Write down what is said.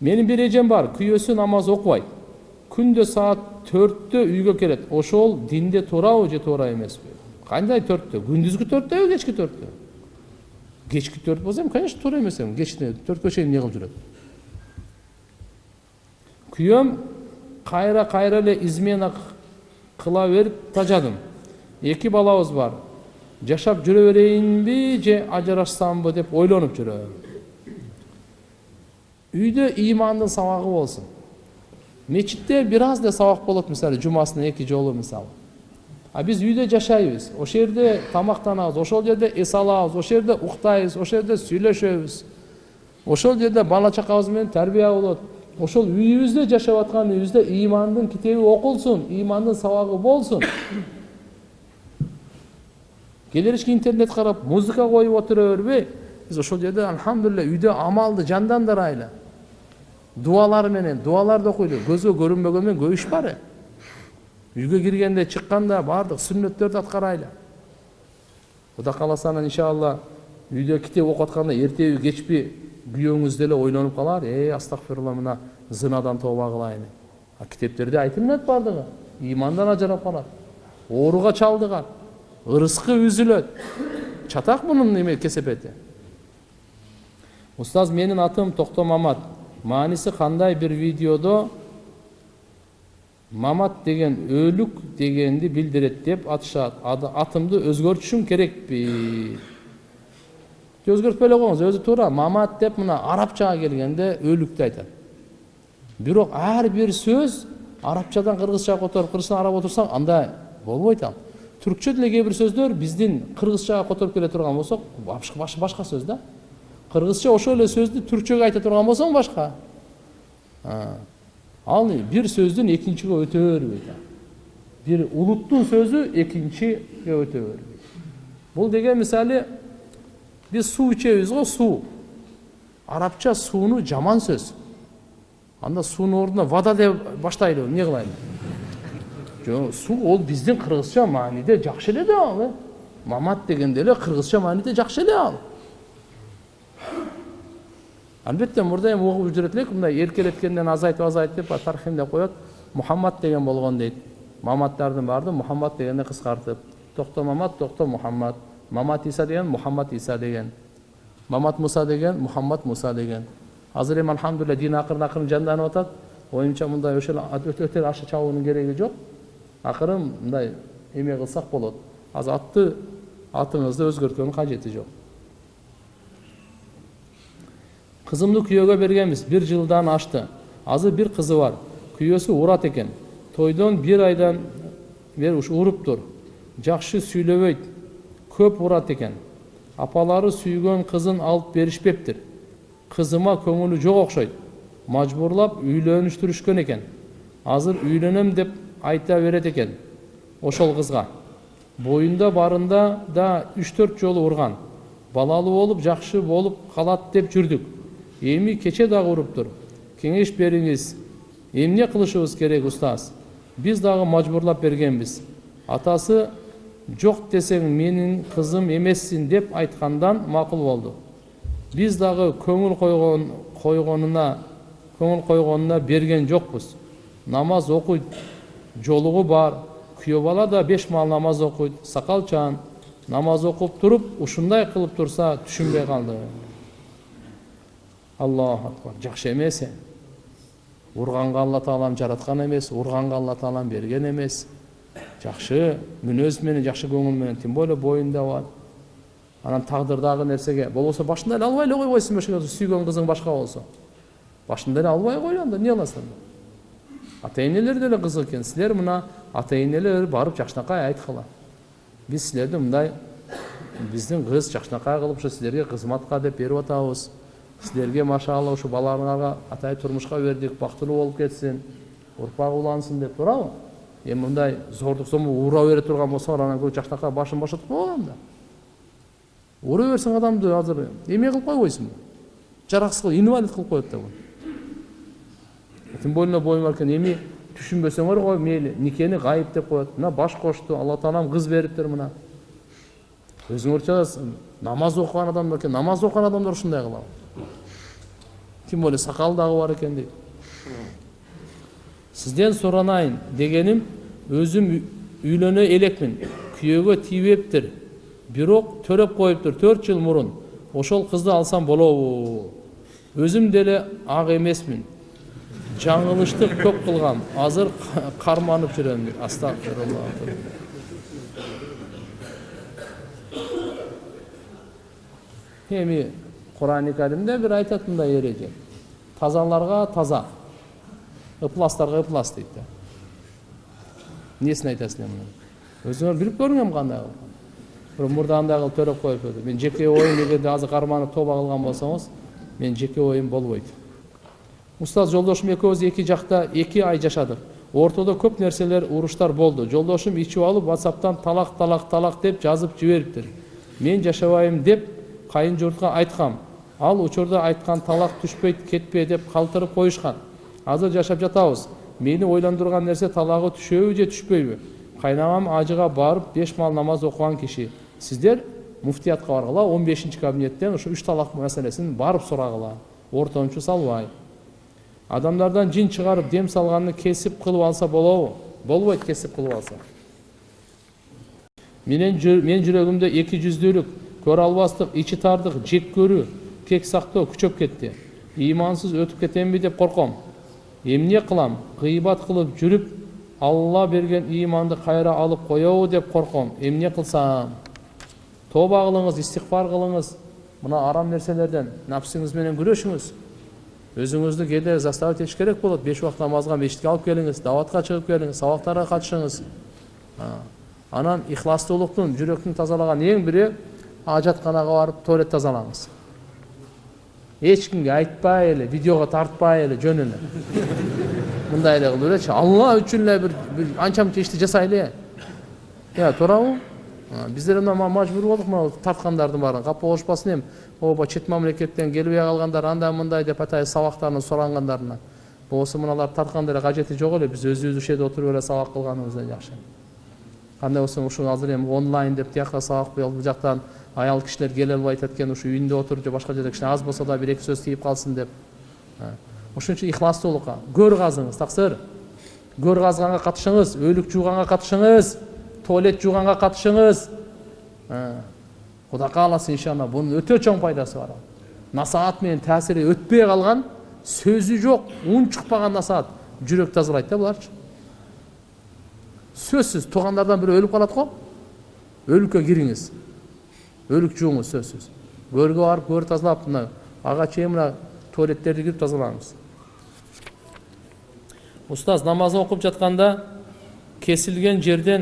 менин бир эжем бар күйөөсү намаз окубайт күндө саат төрттө үйгө келет ошол динде туурабы же туура эмеспи кандай төрттө күндүзгү төрттөбү кечки төрттө кечки төрт болсо эми конечно туура эмес эми кечте төрткө чейин эмне кылып жүрөт күйөөм кайра кайра эле измена кыла берип тажадым эки балабыз бар жашап жүрө берейинби же ажырашсамбы деп ойлонуп жүрөм үйдө ыймандын сабагы болсун мечитте бир аз эле сабак болот мисалы жумасына эки жолу мисалы а биз үйдө жашайбыз ошол жерде тамактанабыз ошол жерде эс алабыз ошол жерде уктайбыз ошол жерде сүйлөшөбүз ошол жерде бала чакабыз менен тарбия болот ошол үйүбүздө жашап аткан үйүбүздө ыймандын китеби окулсун ыймандын сабагы болсун келеришке интернет карап музыка коюп отура бербей биз ошол жерде альхамдулилля үйдө амалды жандандырайлы дуалар менен дуаларды окуйлу көзгө көрүнбөгөн менен иш бар үйгө киргенде чыкканда баардык сүннөттөрдү аткарайлы кудай кааласа анан иншалла үйдө китеп окуп атканда эртеби кечпи күйөөңүз деле ойлонуп калар э астагфирулла мына зынадан тооба кылайын а китептерде айтылынат баардыгы ыймандан ажырап калат ооруга чалдыгат ырыскы үзүлөт чатак мунун эме кесепети устаз менин атым токто мамат мааниси кандай бир видеодо мамат деген өлүк дегенди билдирет деп атышат атымды өзгөртүшүм керекпи өзгөртпөй эле коюңуз өзү туура мамат деп мына арабчага келгенде өлүктү айтат бирок ар бир сөз арабчадан кыргызчага которуп кыргызчадан араб отурсаң андай болбойт ал түркчө деле кээ бир сөздөр биздин кыргызчага которуп келе турган болсок башка сөз да кыргызча ошол эле сөздү түркчөгө айта турган болсоң башка ал бир сөздүн экинчиге өтө бербейт бир улуттун сөзү экинчиге өтө бербейт бул деген мисалы биз суу ичебиз го суу арабча сууну жаман сөз анда суунун ордуна вода деп баштайлыбы эмне кылайын жок суу ол биздин кыргызча мааниде жакшы эле да ал мамат дегенде эле кыргызча мааниде жакшы эле ал албетте мурда эми угуп жүрөт элек мындай эркелеткенден азайтып азайтып тархимдеп коет мухаммад деген болгон дейт маматтардын баардыгы мухаммад дегенди кыскартып токто мамат токто мухаммад. Мамат иса деген мухаммад иса деген. Мамат муса деген мухаммад муса деген. Азыр эми альхамдулилля дин акырын акырын жанданып атат оюмча мындай ошол өтө аша чабуунун кереги жок акырын мындай эме кылсак болот азыр атты атыңызды өзгөрткөнүн кажети жок кызымды күйөөгө бергенбиз бир жылдан ашты азыр бир кызы бар күйөөсү урат экен тойдон бир айдан бери ушу уруптур жакшы сүйлөбөйт көп урат экен апалары сүйгөн кызын алып беришпептир кызыма көңүлү жок окшойт мажбурлап үйлөнүштүрүшкөн экен азыр үйлөнөм деп айта берет экен ошол кызга боюнда барында да үч төрт жолу урган балалуу болуп жакшы болуп калат деп жүрдүк эми кече дагы уруптур кеңеш бериңиз эмне кылышыбыз керек устаз биз дагы мажбурлап бергенбиз атасы жок десең менин кызым эмессиң деп айткандан макул болду биз дагы көңүл койгон койгонуна көңүл койгонуна берген жокпуз намаз окуйт жолугу бар күйөө бала да беш маал намаз окуйт сакалчан намаз окуп туруп ушундай кылып турса түшүнбөй калды аллаху акбар жакшы эмес урганга алла таалам жараткан эмес урганга алла таалам берген эмес жакшы мүнөз менен жакшы көңүл менен тем более боюнда бар анан тагдырдагы нерсеге болбосо башында эле албай эле койбойсуңбу ошо сүйгөн кызың башка болсо башында эле албай кой анда эмне кыласың ата энелер деле кызык экен силер мына ата энелер барып жакшынакай айткыла биз силерди мындай биздин кыз жакшынакай кылып ушу силерге кызматка деп берип атабыз сіздерге машалла ушу балаңарга атай турмушка бердик бактылуу болуп кетсин урпак улансын деп туурабы эми мындай зордук зомбу ура бере турган болсоңор анан көк жакшынакай башын бошотуп койгула анда ура берсең адамды азыр эме кылып койбойсуңбу жараксыз кылып инвалид кылып коет да тем более боюң бар экен эми түшүнбөсөңөр кой мейли никени гайып деп коет мына баш кошту алла таалам кыз бериптир мына өзүңөрчө намаз окуган адамдар экен намаз окуган адамдар ушундай кылабы тем более сакалы дагы бар экен дейт сизден суранайын дегеним өзүм үй- үйлөнө элекмин күйөөгө тийбептир бирок төрөп коюптур төрт жыл мурун ошол кызды алсам болобу өзүм деле ак эмесмин жаңылыштык көп кылгам азыр карманып жүрөм дейт астагфирулла эми курани каримде бир айтат мындай эреже тазаларга таза ыпластарга ыплас дейт да эмнесин айтасың эми өзүңөр билип көрүңөр кандай кылып бир мурдагындай кылып төрөп коюп өтүп мен жеке оюм эгерде азыр карманып тооба кылган болсоңуз менин жеке оюм болбойт устаз жолдошум экөөбүз эки жакта эки ай жашадык ортодо көп нерселер уруштар болду жолдошум ичип алып ватсаптан талак талак талак деп жазып жибериптир мен жашабайм деп кайын журтка айткам ал учурда айткан талак түшпөйт кетпе деп калтырып коюшкан. Азыр жашап жатабыз. Мени ойлондурган нерсе талагы түшөбү же түшпөйбү? Кайнамам ажыга барып беш маал намаз окуган киши. Сиздер муфтиятка баргыла он бешинчи кабинеттен ушу үч талак маселесин барып сурагыла. Ортомчу салбай. Адамдардан жин чыгарып дем салганды кесип кылып алса болобу? Болбойт кесип кылып алса. Менен мен жүрөгүмдө эки жүздүүлүк көрө албастык ичи тардык жек көрүү. Кек сактоо күчөп кетти ыймансыз өтүп кетемби деп корком эмне кылам гыйбат кылып жүрүп алла берген ыйманды кайра алып коебу деп корком эмне кылсам тооба кылыңыз истигфар кылыңыз мына арам нерселерден напсыңыз менен күрөшүңүз өзүңүздү кээде заставить этиш керек болот беш убакыт намазга мечитке алып келиңиз даватка чыгып келиңиз сабактарга катышыңыз анан ихластуулуктун жүрөктүн тазалаган эң бири ажатканага барып туалет тазалаңыз эч кимге айтпай эле видеого тартпай эле жөн эле мындай эле кылып элечи алла үчүн эле бир анча мынча ишти жасайлы э туурабы биздер мына мажбур болдук мына тарткандардын баарын капа болушпасын эми ооба чет мамлекеттен келбей калгандар андай мындай деп атайын сабактарын сурангандарына болбосо мыналар тартканда эле кажети жок эле биз өзүбүз ушул жерде отуруп эле сабак кылганыбыздан жакшы кандай болсо ушул азыр эми онлайн деп тияка сабак бул жактан аял кишилер келе албай атат экен ушу үйүндө отуруп же башка жерде кичине аз болсо да бир эки сөз тийип калсын деп. А, ошон үчүн ихластуулукка көр казыңыз таксыр. Көр казганга катышыңыз өлүк жууганга катышыңыз туалет жууганга катышыңыз. А, кудай кааласа иншалла бунун өтө чоң пайдасы бар. Насаат менен таасири өтпөй калган сөзү жок уң чыкпаган насаат. Жүрөк тазалайт да буларчы. Сөзсүз туугандардан бирөө өлүп калат го. Өлүккө кириңиз өлүк жууңуз сөзсүз көргө барып көр тазалап мына ага чейин мына туалеттерди кирип тазалаңыз. Устаз намаз окуп жатканда кесилген жерден